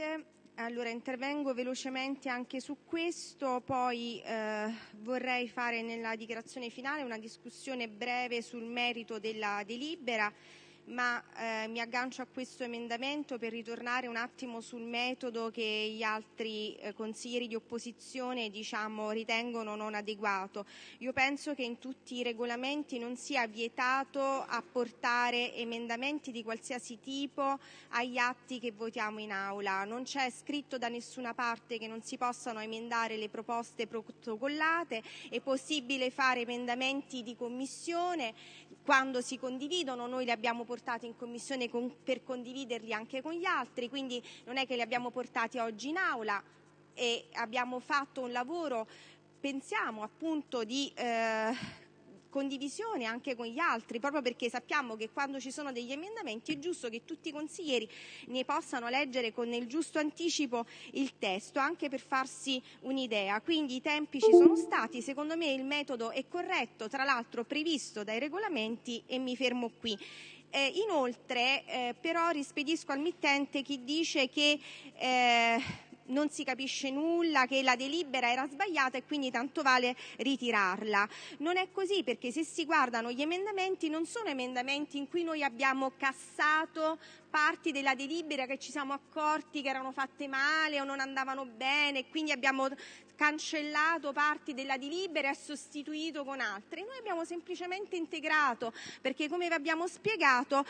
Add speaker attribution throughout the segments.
Speaker 1: Presidente. Intervengo velocemente anche su questo, poi eh, vorrei fare nella dichiarazione finale una discussione breve sul merito della delibera ma eh, mi aggancio a questo emendamento per ritornare un attimo sul metodo che gli altri eh, consiglieri di opposizione diciamo, ritengono non adeguato. Io penso che in tutti i regolamenti non sia vietato apportare emendamenti di qualsiasi tipo agli atti che votiamo in aula. Non c'è scritto da nessuna parte che non si possano emendare le proposte protocollate, è possibile fare emendamenti di commissione quando si condividono, noi li abbiamo portati in Commissione per condividerli anche con gli altri, quindi non è che li abbiamo portati oggi in Aula e abbiamo fatto un lavoro, pensiamo appunto di eh, condivisione anche con gli altri, proprio perché sappiamo che quando ci sono degli emendamenti è giusto che tutti i consiglieri ne possano leggere con il giusto anticipo il testo, anche per farsi un'idea. Quindi i tempi ci sono stati, secondo me il metodo è corretto, tra l'altro previsto dai regolamenti e mi fermo qui. Eh, inoltre, eh, però, rispedisco al mittente chi dice che eh, non si capisce nulla, che la delibera era sbagliata e quindi tanto vale ritirarla. Non è così perché se si guardano gli emendamenti non sono emendamenti in cui noi abbiamo cassato parti della delibera che ci siamo accorti che erano fatte male o non andavano bene e quindi abbiamo cancellato parti della delibera e sostituito con altre. Noi abbiamo semplicemente integrato perché come vi abbiamo spiegato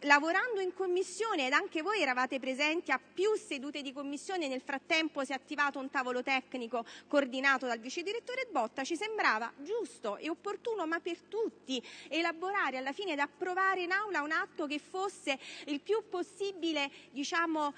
Speaker 1: lavorando in Commissione, ed anche voi eravate presenti a più sedute di Commissione, nel frattempo si è attivato un tavolo tecnico coordinato dal vice direttore Botta, ci sembrava giusto e opportuno, ma per tutti, elaborare alla fine ed approvare in Aula un atto che fosse il più possibile diciamo,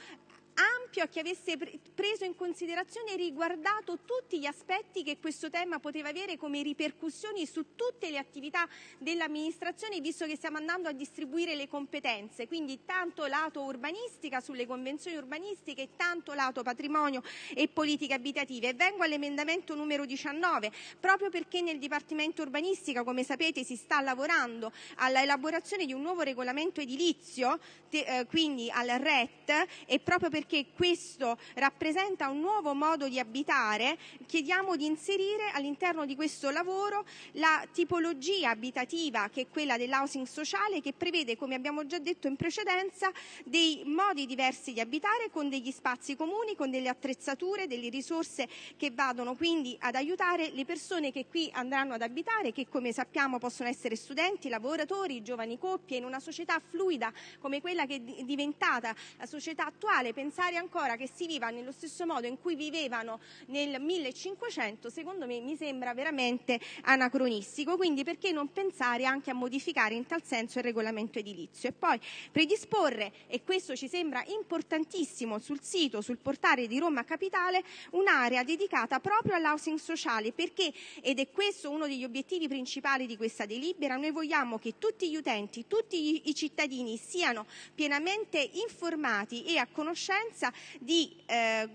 Speaker 1: ampio che avesse preso in considerazione e riguardato tutti gli aspetti che questo tema poteva avere come ripercussioni su tutte le attività dell'amministrazione, visto che stiamo andando a distribuire le competenze, quindi tanto lato urbanistica sulle convenzioni urbanistiche, tanto lato patrimonio e politiche abitative. E vengo all'emendamento numero 19, proprio perché nel Dipartimento urbanistica, come sapete, si sta lavorando alla elaborazione di un nuovo regolamento edilizio, eh, quindi al RET, e proprio perché perché questo rappresenta un nuovo modo di abitare, chiediamo di inserire all'interno di questo lavoro la tipologia abitativa che è quella dell'housing sociale che prevede, come abbiamo già detto in precedenza, dei modi diversi di abitare con degli spazi comuni, con delle attrezzature, delle risorse che vadano quindi ad aiutare le persone che qui andranno ad abitare, che come sappiamo possono essere studenti, lavoratori, giovani coppie, in una società fluida come quella che è diventata la società attuale, pensare pensare ancora che si viva nello stesso modo in cui vivevano nel 1500, secondo me mi sembra veramente anacronistico. Quindi perché non pensare anche a modificare in tal senso il regolamento edilizio? E poi predisporre, e questo ci sembra importantissimo, sul sito, sul portale di Roma Capitale, un'area dedicata proprio all'housing sociale, perché, ed è questo uno degli obiettivi principali di questa delibera, noi vogliamo che tutti gli utenti, tutti i cittadini siano pienamente informati e a conoscenza presenza di, eh,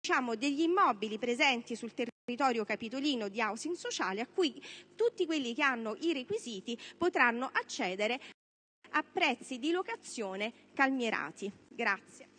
Speaker 1: diciamo, degli immobili presenti sul territorio capitolino di housing sociale a cui tutti quelli che hanno i requisiti potranno accedere a prezzi di locazione calmierati. Grazie.